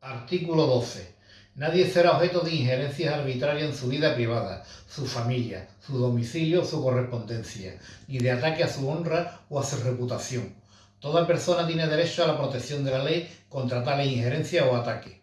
Artículo 12. Nadie será objeto de injerencias arbitrarias en su vida privada, su familia, su domicilio su correspondencia, ni de ataque a su honra o a su reputación. Toda persona tiene derecho a la protección de la ley contra tales injerencias o ataques.